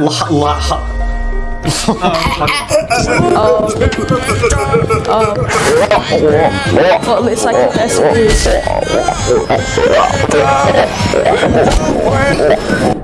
la, la, Well, it's like that's what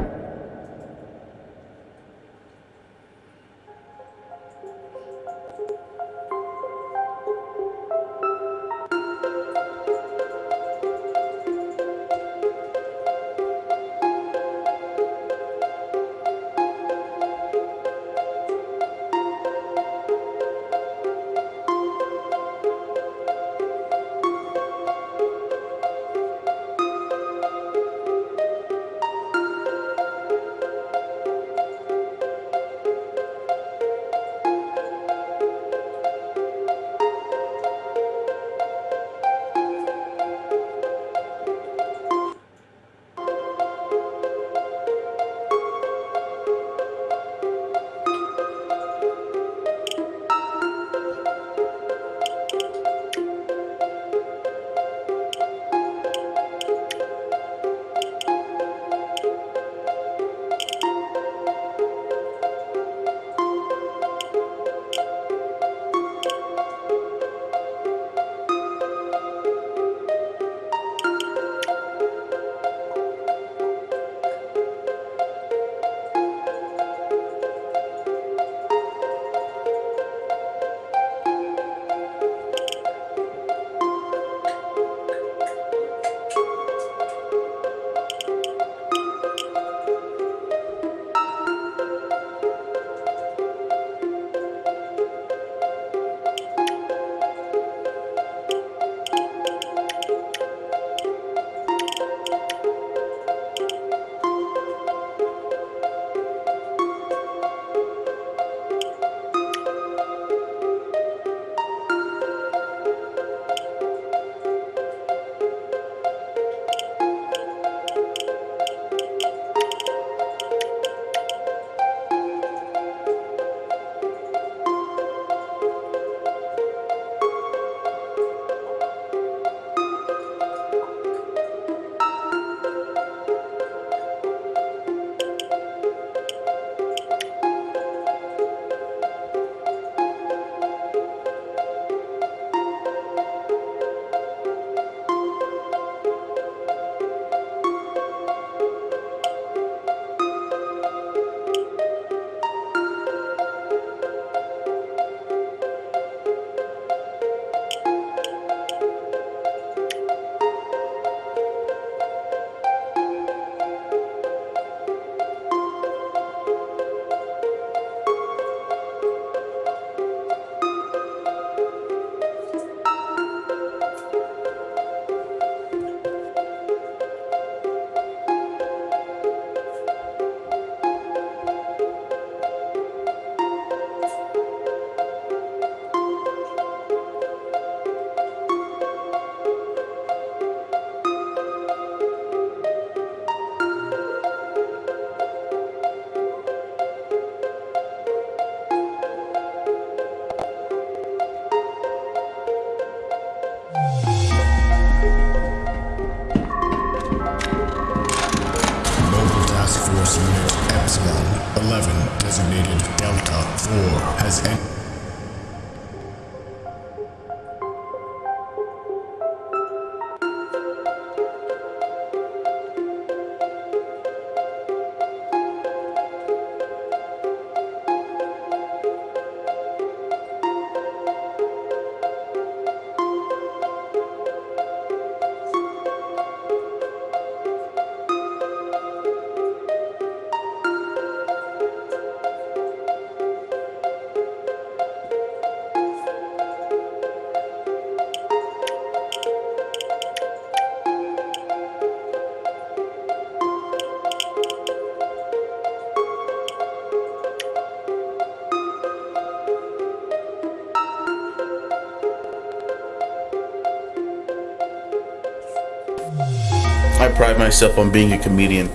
myself on being a comedian.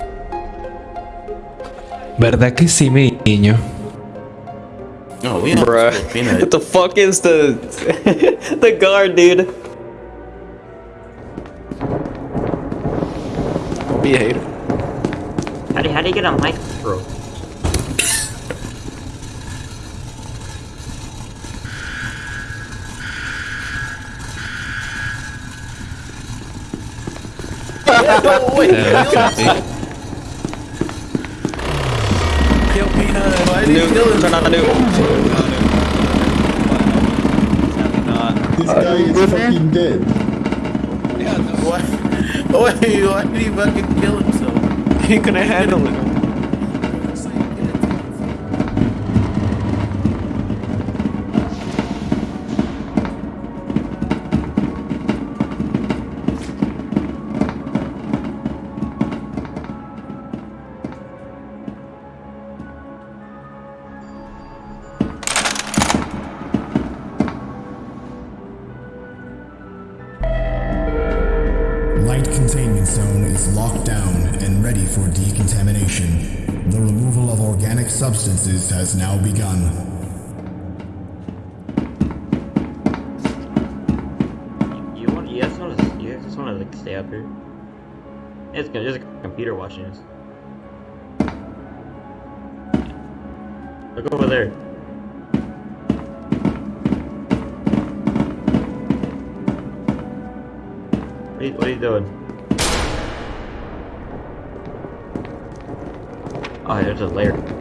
¿Verdad que sí, mi niño? Oh, we have Bruh. Bruh. What the fuck is the the guard, dude? Don't be a hater. How do, how do you get a mic, bro? No, wait. Yeah, that's kill, epic. kill Peanut. Why did you Nuke. kill him? Turn on the nuke. This guy is fucking dead. Why? Wait, why did he fucking kill himself? He couldn't handle it. For decontamination. The removal of organic substances has now begun. You want? Just to? Just stay up here? It's. There's a computer watching us. Look over there. What are you, what are you doing? Oh, there's a layer.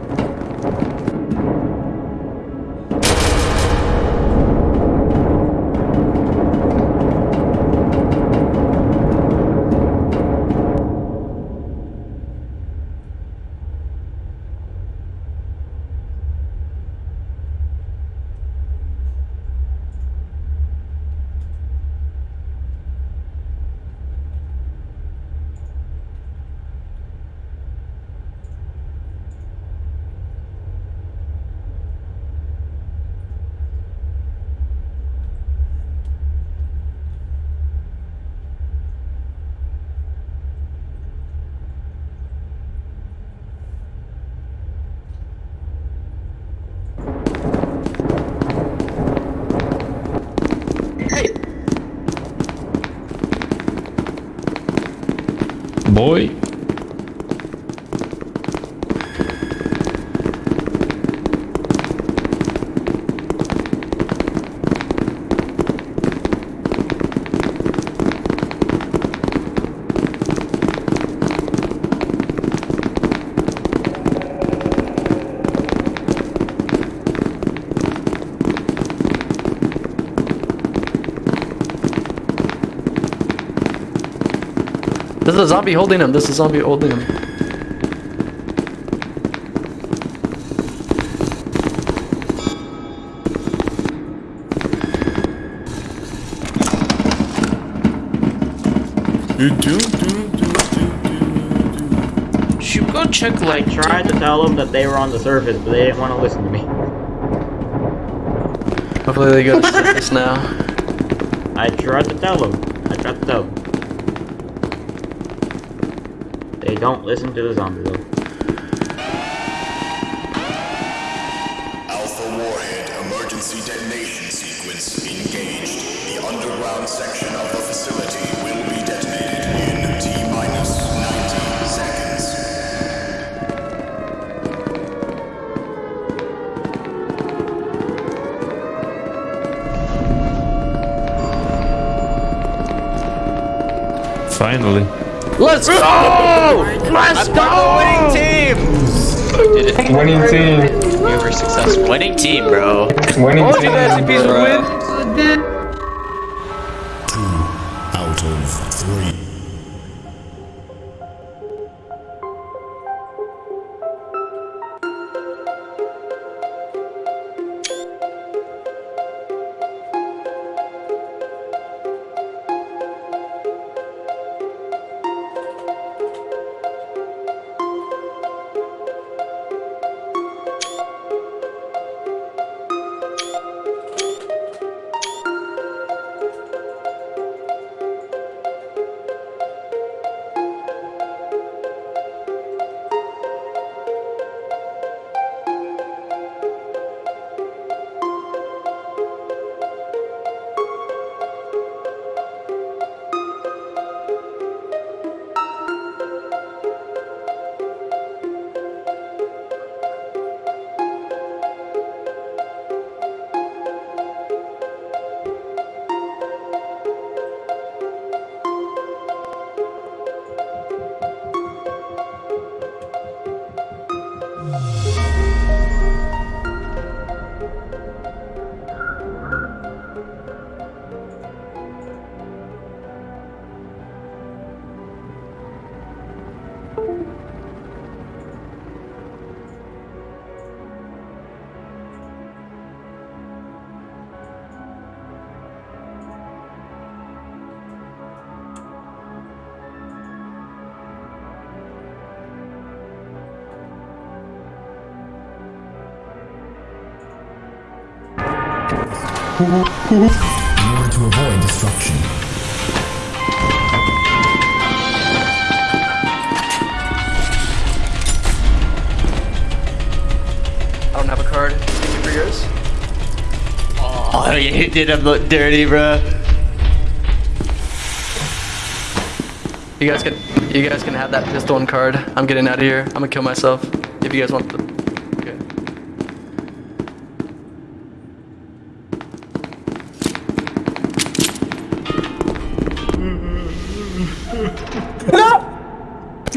Boy. There's a zombie holding him. There's a zombie holding him. Do, do, do, do, do, Should go check I like tried to tell them that they were on the surface, but they didn't want to listen to me. Hopefully they go to surface now. I tried to tell them. I tried to tell them. They don't listen to the zombie though. Alpha Warhead emergency detonation sequence engaged. The underground section of the facility will be detonated in T minus 90 seconds. finally. Let's go! Let's go! Winning team! Winning team. We were successful. Winning team, bro. Winning All team. you SCPs would win. In order to avoid destruction. I don't have a card. Thank you for yours. Oh, you did him look dirty, bro. You guys can, you guys can have that pistol and card. I'm getting out of here. I'm gonna kill myself. If you guys want the.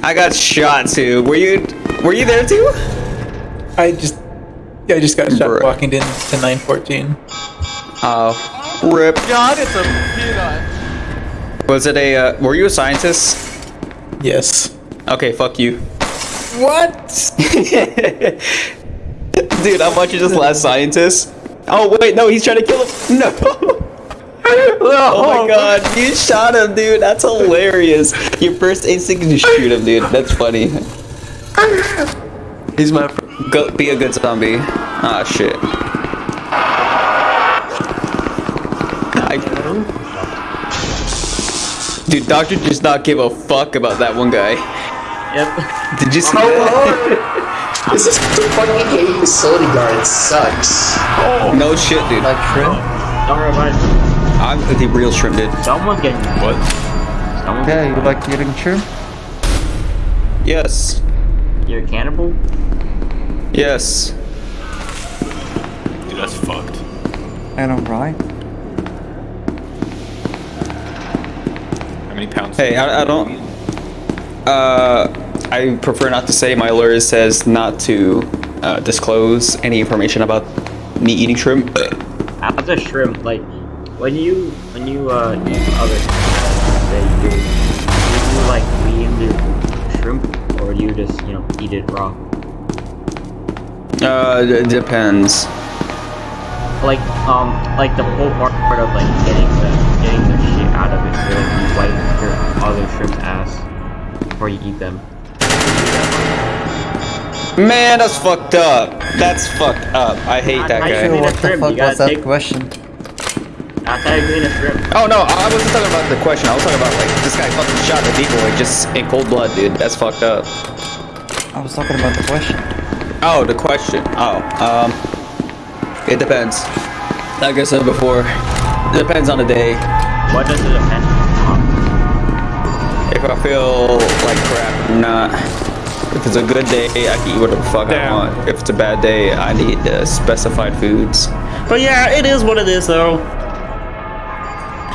I got shot too. Were you were you there too? I just, yeah, I just got shot Bruh. walking into 914. Oh, rip. God, it's a peanut. Was it a? Uh, were you a scientist? Yes. Okay, fuck you. What? Dude, I'm watching this last scientist. Oh wait, no, he's trying to kill him. No. Oh my god, you shot him, dude. That's hilarious. Your first instinct is to shoot him, dude. That's funny. He's my. Go, be a good zombie. Ah, shit. I, dude, Doctor does not give a fuck about that one guy. Yep. Did you see that? This is fucking hate facility guard sucks. No shit, dude. Like, Don't remind me. I'm the real shrimp, dude. Someone's getting what? Someone's Yeah, you like eating shrimp? Yes. You're a cannibal? Yes. Dude, that's fucked. And I'm right? How many pounds? Hey, I, I don't. Uh, I prefer not to say. My lawyer says not to uh, disclose any information about me eating shrimp. As a shrimp, like when you when you uh eat other say you do you like clean the shrimp or do you just you know eat it raw? Uh, it depends. Like um like the whole part, part of like getting the getting the shit out of it, so like you wipe your other shrimp's ass before you eat them. Man, that's fucked up. That's fucked up. I hate that How you guy. clean What the fuck was that take- question? That's how you clean. Oh no, I wasn't talking about the question. I was talking about like this guy fucking shot the decoy just in cold blood, dude. That's fucked up. I was talking about the question. Oh, the question. Oh, um, it depends. Like I said before, it depends on the day. What does it depend on? If I feel like crap, I'm not. If it's a good day, I can eat whatever the fuck I want. If it's a bad day, I need uh, specified foods. But yeah, it is what it is though.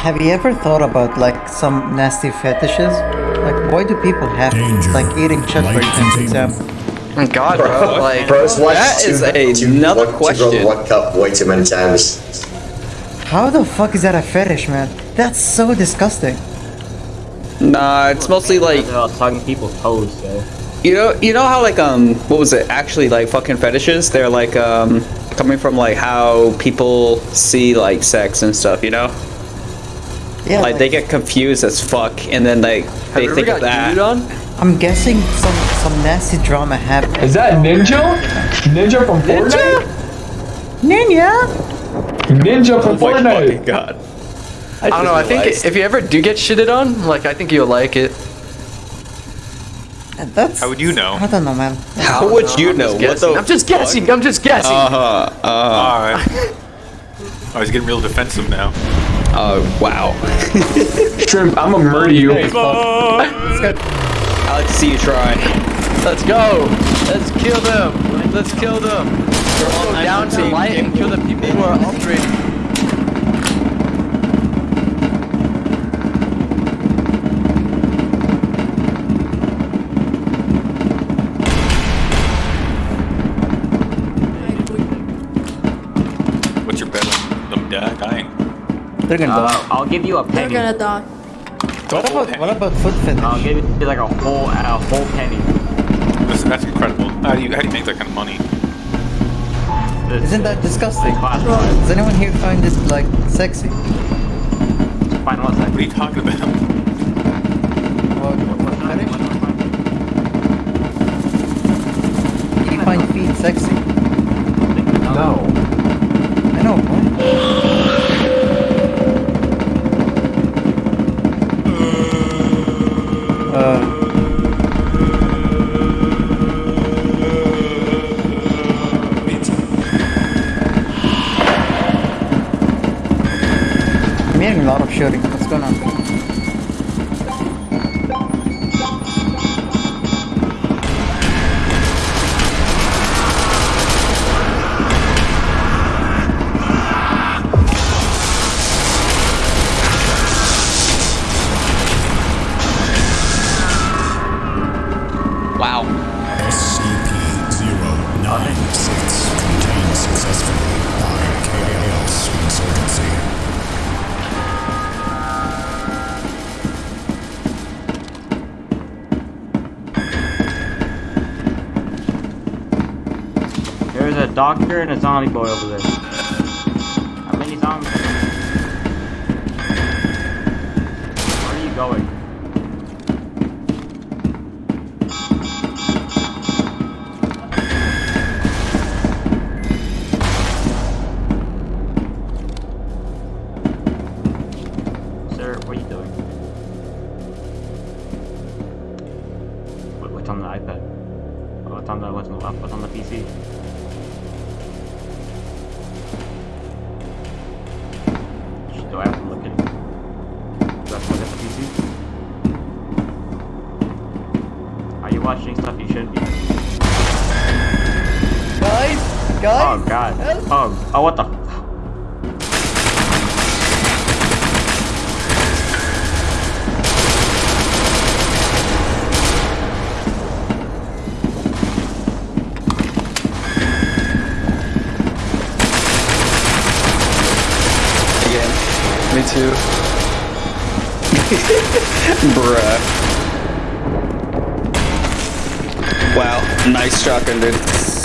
Have you ever thought about like some nasty fetishes? Like, why do people have Danger. like eating shit, for example? Oh, God, bro. Like, Bro's watched That two, is two, another one, question. Two World Cup way too many times. How the fuck is that a fetish, man? That's so disgusting. Nah, it's mostly like I was talking people's toes, so. you know, you know how like um, what was it? Actually, like fucking fetishes. They're like um, coming from like how people see like sex and stuff. You know, Yeah, like they get confused as fuck, and then like have they ever think got of that. I'm guessing some some nasty drama happened. Is that Ninja? Ninja from Fortnite? Ninja. Ninja from Oh my Fortnite. fucking god. I don't know. I think realized. if you ever do get shitted on, like I think you'll like it. That's. How would you know? I don't know, man. How would you I'm know? just What guessing. the I'm just guessing. I'm just guessing. Uh huh. Uh Alright. Oh, he's getting real defensive now. Oh wow. Shrimp, I'm gonna murder you. I like to see you try. Let's go. Let's kill them. Let's kill them. Let's go down to light and kill the people who are upgrading. They're gonna Uh, die. I'll give you a penny. They're gonna die. What about what about foot fetish? I'll give you like a whole a whole penny. That's, that's incredible. How do you how do you make that kind of money? Isn't that disgusting? Does anyone here find this like sexy? fine, one What second. are you talking about? What, what fetish? Do you find feet sexy? No. I know. What? uh, and a zombie boy over there. The? Again.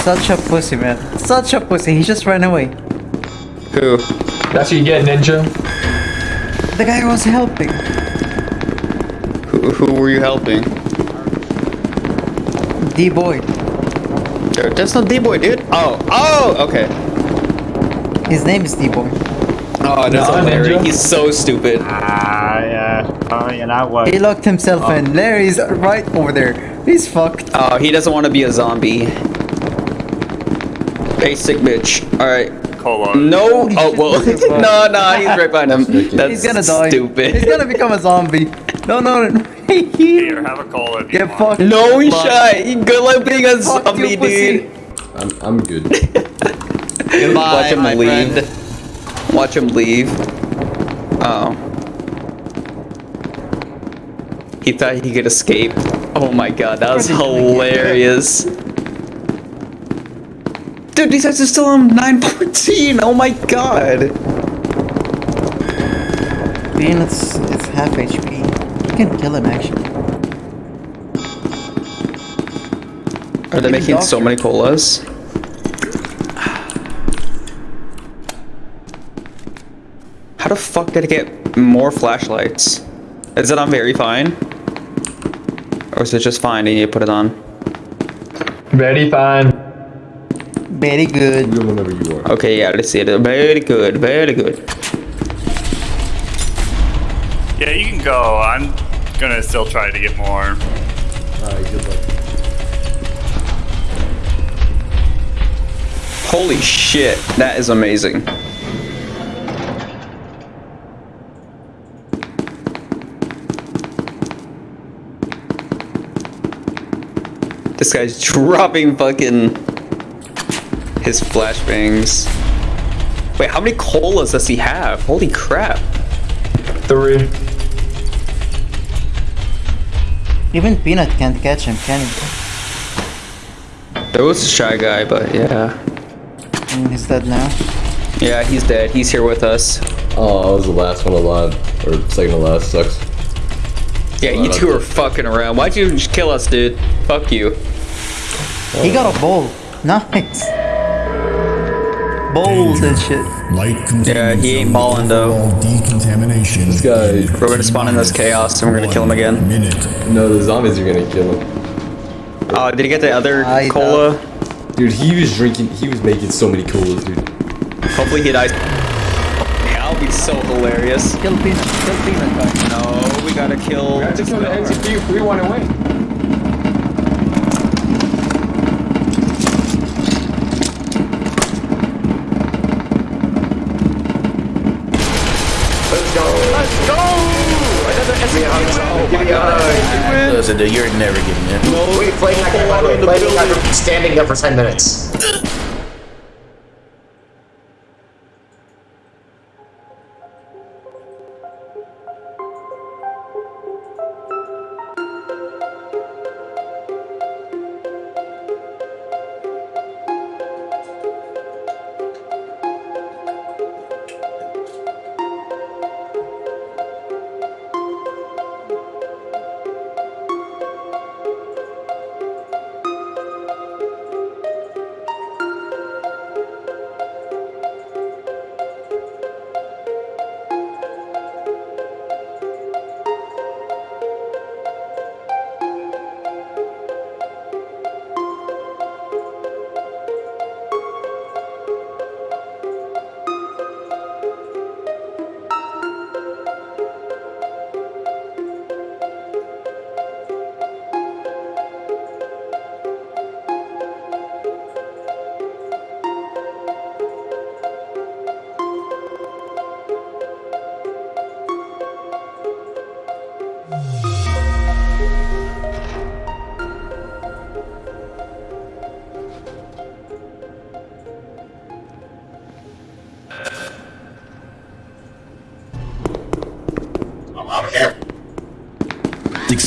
Such a pussy, man. Such a pussy. He just ran away. Who? That's what you get, Ninja. The guy was helping. Who, who were you helping? D boy. There- That's not D-Boy, dude. Oh, oh, okay. His name is D boy. Oh, that's Nah, hilarious. Ninja. He's so stupid. Ah, yeah. Oh, yeah, that was. He locked himself in. Larry's right over there. He's fucked. Oh, he doesn't want to be a zombie. Basic bitch. Alright. Colon. No! Oh, well. look at no, no, he's right behind him. That's He's gonna die. stupid. He's gonna become a zombie. No, no, no. Here, have a colon. Get fucked. No Fuck. shot. Good luck being a Fuck zombie, you, pussy. dude. I'm, I'm good. Goodbye, Watch him my leave. friend. Watch him leave. Oh. He thought he could escape. Oh my god, that was hilarious. Dude, these guys are still on 914. Oh my god. Being it's, it's half HP. You can kill him actually. Are they Even making so many colas? How the fuck did I get more flashlights? Is it on very fine? Or is it just fine and you put it on? Very fine. Very good. Go whenever you are. Okay, yeah, let's see it. Very good, very good. Yeah, you can go. I'm gonna still try to get more. Alright, good luck. Holy shit, that is amazing. This guy's dropping fucking his flashbangs. Wait, how many colas does he have? Holy crap. Three. Even Peanut can't catch him, can he? There was a shy guy, but yeah. Mm, he's dead now. Yeah, he's dead. He's here with us. Oh, I was the last one alive. Or second to last. Sucks. Yeah, you two are fucking around. Why'd you just kill us, dude? Fuck you. He got a bowl. Nice. Bowls and shit. Light Yeah, he ain't balling though. overall decontamination. This guy. We're gonna spawn in this chaos and we're gonna kill him again. Minute. No, the zombies are gonna kill him. Oh, did he get the other I cola? Dude, he was drinking. He was making so many colas, dude. Hopefully he dies. Yeah, that'll be so hilarious. Kill Peanut. Kill Peanut. No, we gotta kill. I just killed the NCP. We want to win. A a. Listen, dude, you're never getting in. No. Wait, play that guy, by the. Play that guy standing there for 10 minutes.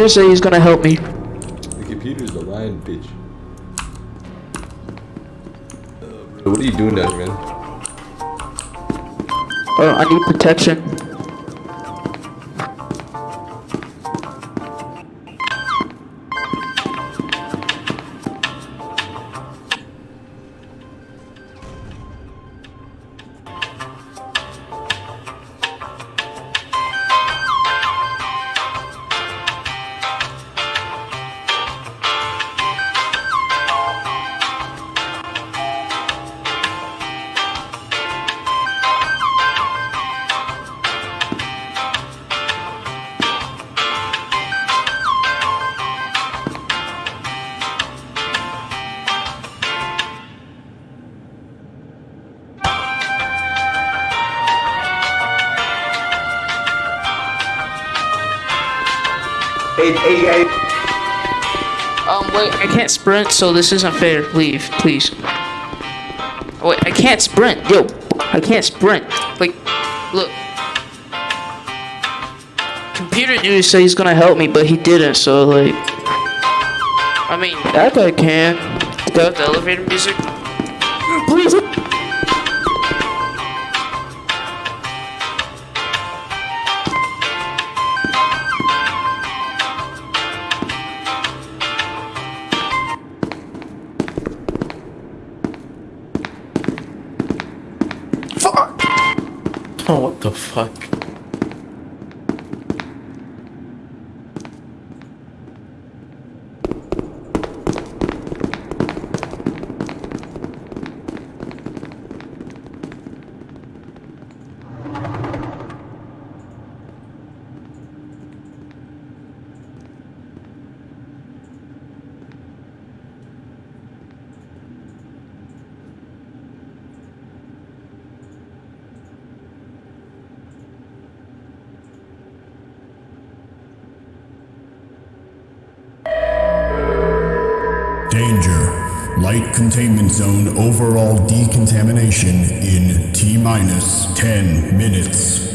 computer said he's gonna help me. The computer's a lying bitch. Uh, what are you doing down here, man? Oh, I need protection. Sprint, so this isn't fair. Leave, please. Wait, I can't sprint. Yo, I can't sprint. Like, look. Computer dude said he's gonna help me, but he didn't, so, like. I mean, that guy can. With the elevator music. The fuck? Zone overall decontamination in T minus 10 minutes.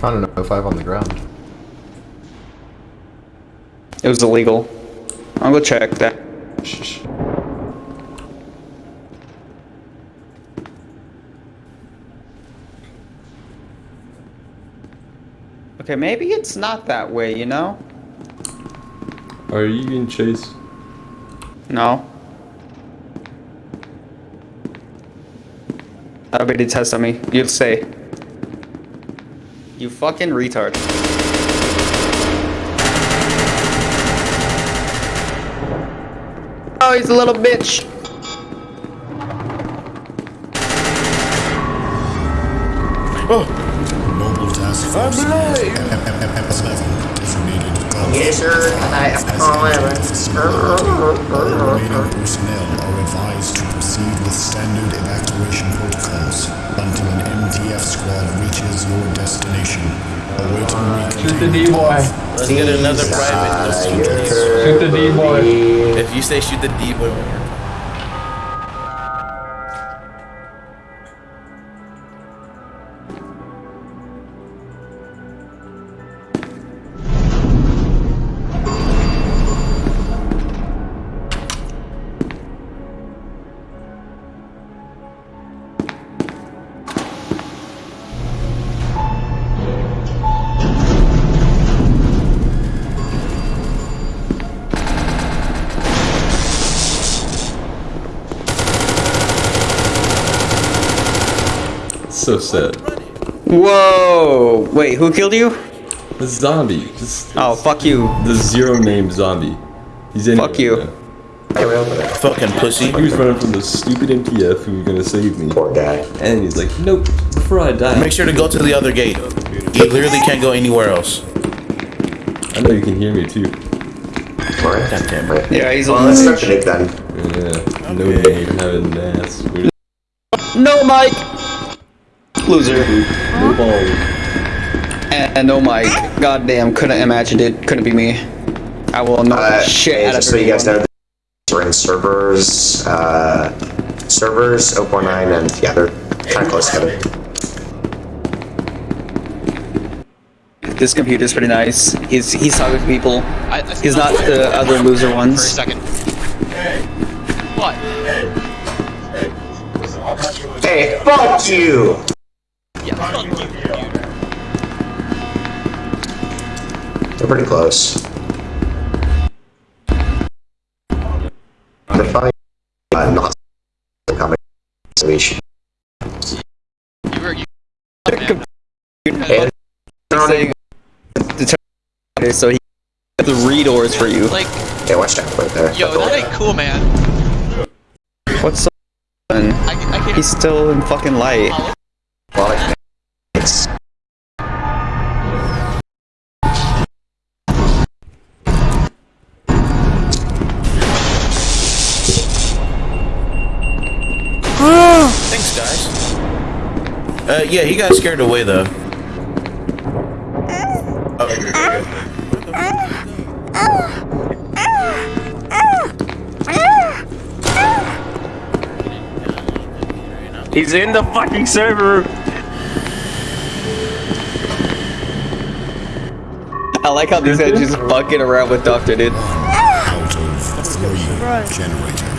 Found an O5 on the ground. It was illegal. I'll go check that. Okay, maybe it's not that way, you know? Are you being chased? No. Ability test on me. You'll say. You fucking retard. Oh, he's a little bitch. Oh. Mobile task force. Eleven designated Golf. Yes, sir. I All remaining personnel are advised to proceed with standard evacuation protocols until an MTF squad reaches your destination. Awaiting uh, Shoot the D-boy. Let's get another private. Shoot the D-boy. If you say shoot the D boy, So sad. Whoa! Wait, who killed you? The zombie. Just Oh, fuck you. the zero name zombie. He's in. Fuck you. fucking pussy. He was running from the stupid MTF who was gonna save me. Poor guy. And he's like, nope, before I die. Make sure to go to the other gate. You literally can't go anywhere else. I know you can hear me too. Alright. God damn it. Yeah, he's Well, on the start the Nick then. Yeah. No name, having an ass. We're No mic! Loser. no. And no mic. Goddamn, couldn't imagine it. Couldn't be me. I will knock Uh, shit hey, out of just so you guys everyone. know, we're in servers, uh, servers, 049, and yeah, they're kind of close together. This computer's pretty nice. He's he's talking to people. He's not the other loser ones. For a second. What? Hey, fuck you! They're pretty close. They're probably uh, not coming. So we should. You were you. Hey, Saying the so he got the redoors for you. Like, hey, watch that right there. yo, that ain't cool, man. What's up? I, I. He's still in fucking light. Well, Yeah, he got scared away though. He's in the fucking server. I like how these guys just fucking around with Doctor dude. out of three generators activated.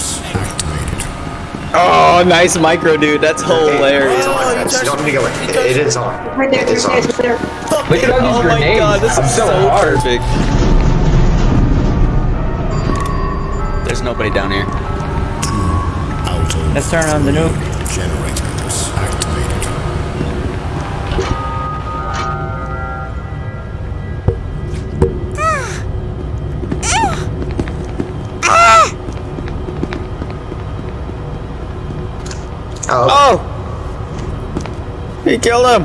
Oh, nice micro, dude. That's hilarious. Oh, you touched Don't it is on. Right there, it is on. There. Look at all oh these grenades. Oh my god, this is so, perfect. There's nobody down here. Let's turn on the nuke. He killed him!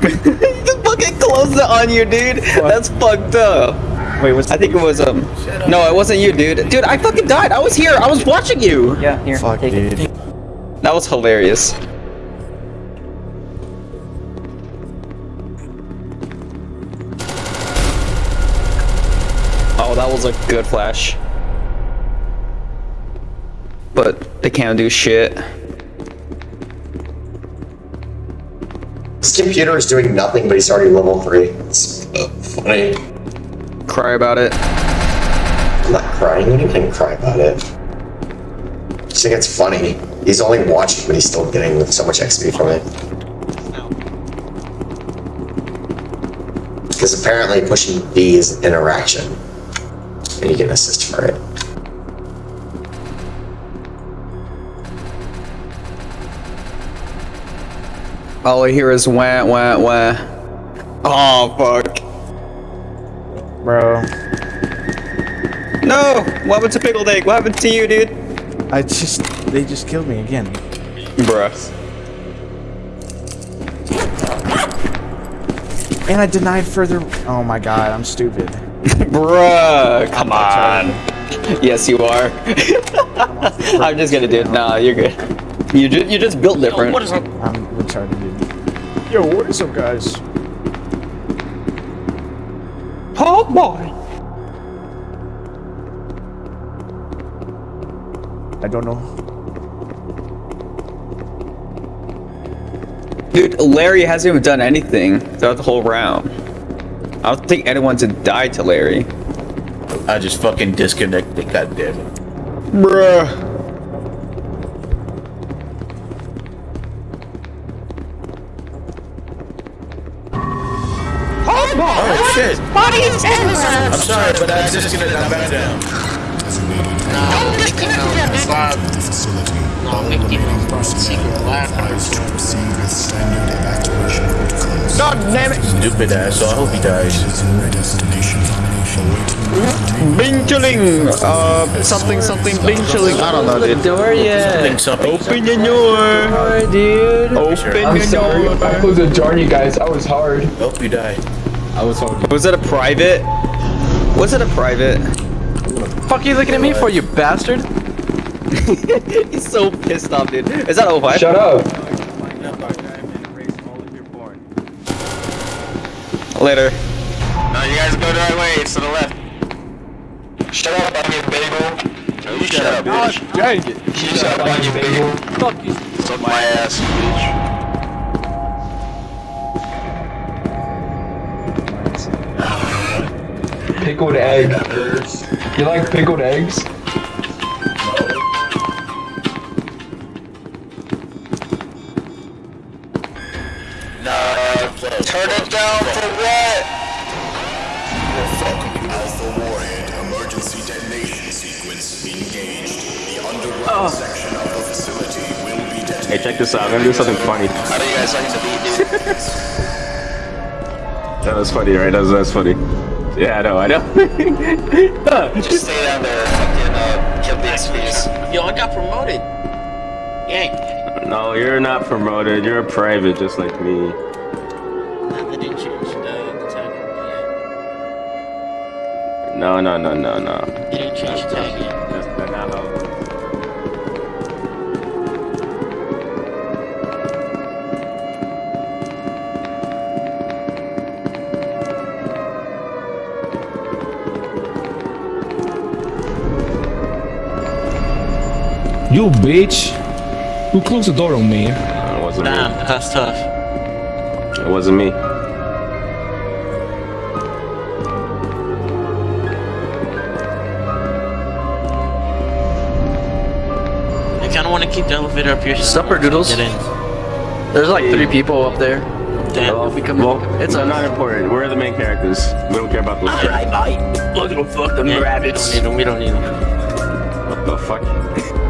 he just fucking closed it on you, dude! That's fucked up. Wait, what's I think it was, um... No, it wasn't you, dude. Dude, I fucking died! I was here! I was watching you! Yeah, here. Fuck, take dude. it. That was hilarious. Oh, that was a good flash. But they can't do shit. This computer is doing nothing, but he's already level 3. It's uh, funny. Cry about it. I'm not crying. You can cry about it. I just think it's funny. He's only watching, but he's still getting so much XP from it. Because apparently pushing B is an interaction. And you get an assist for it. All I hear is wah wah wah. Oh fuck. Bro. No! What happened to Pickled Egg? What happened to you, dude? I just, they just killed me again. Bruh. And I denied further. Oh my god, I'm stupid. Bruh, come on. Yes, you are. I'm just gonna do it. Nah, you're good. You just you just built different. What is up? I'm retarded, dude. Yo, what is up, guys? Oh boy. I don't know. Dude, Larry hasn't even done anything throughout the whole round. I don't think anyone's died to Larry. I just fucking disconnected, god damn it. Bruh. Sorry, but I disconnected. I'm back down. Don't disconnect that, dude. The facility. No, make it remaining secret lab. are advised to proceed with standard evacuation protocols. God damn it. Stupid ass, so I hope he dies. Your destination. Awaiting Bing chilling. Uh, something something bing. I don't know, dude. door yet. Something, something. Open your door. Alright, dude. Open I'm your sorry if I door. closed the door on you guys. I was hard. Hope you die. I was hard. Was it a private? Was it a private? Fuck you looking at me for, you bastard? He's so pissed off, dude. Is that O5? Shut up. Later. No, you guys go the right way. It's to the left. Shut up, onion bagel. No, you shut up, bitch. Dang it. You shut up, onion bagel. Fuck you. Suck my ass, bitch. Pickled egg. You like pickled eggs? Turn it down for what? Alpha Warhead emergency detonation sequence engaged. The underground section of the facility will be detonated. Hey, check this out. I'm gonna do something funny. How do you guys like to beat, dude? that was funny, right? That was, that was funny. Yeah, I know, I know. Just stay down there, fucking uh, kill the XPs. Yo, I got promoted. Yank. No, you're not promoted. You're a private, just like me. They didn't the, the yet. No, no, no, no, no. They didn't change the tag yet. That's that's not how. You bitch. Who closed the door on me? It wasn't Damn, that's tough. It wasn't me. I kind of want to keep the elevator up here. so Supper no doodles. Get in. There's like three people up there. Well, well, it's not important. We're the main characters. We don't care about those characters. Look at them fuck them Yeah, rabbits. We don't need them. We don't need them. What the fuck?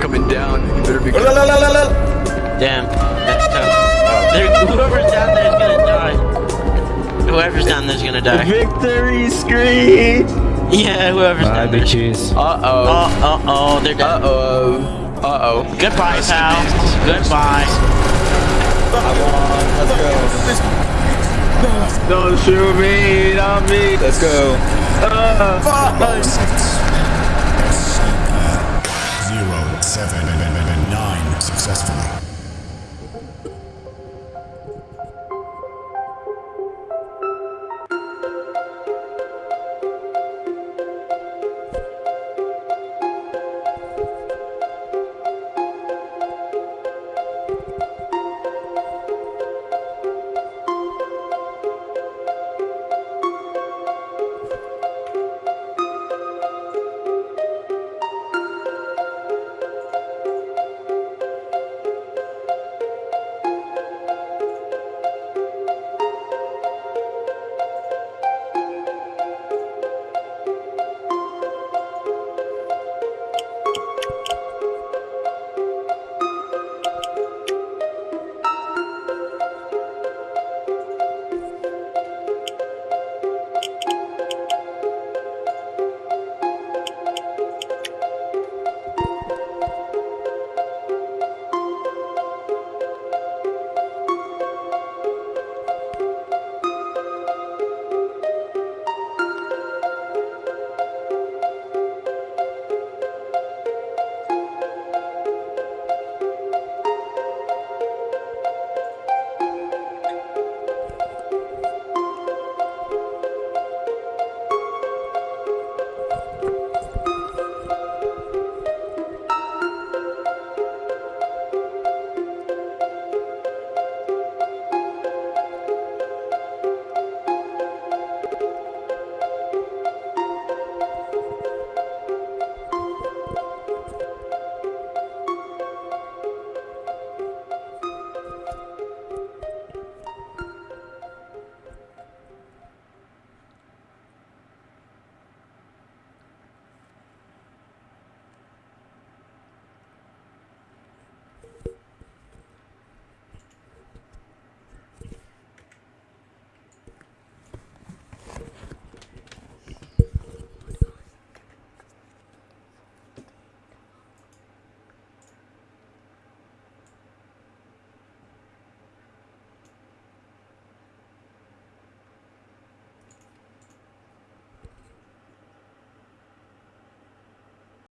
They're coming down. You better be. Damn, that's tough. There, whoever's down there is gonna die. Whoever's down there's gonna die. Victory screen. Yeah, whoever's Bye, down there. bitches. Uh oh. Oh, uh oh, they're dead. Uh oh. Uh oh. Goodbye, pal. Goodbye. Don't shoot me, not me. Let's go. Zero, seven, successfully.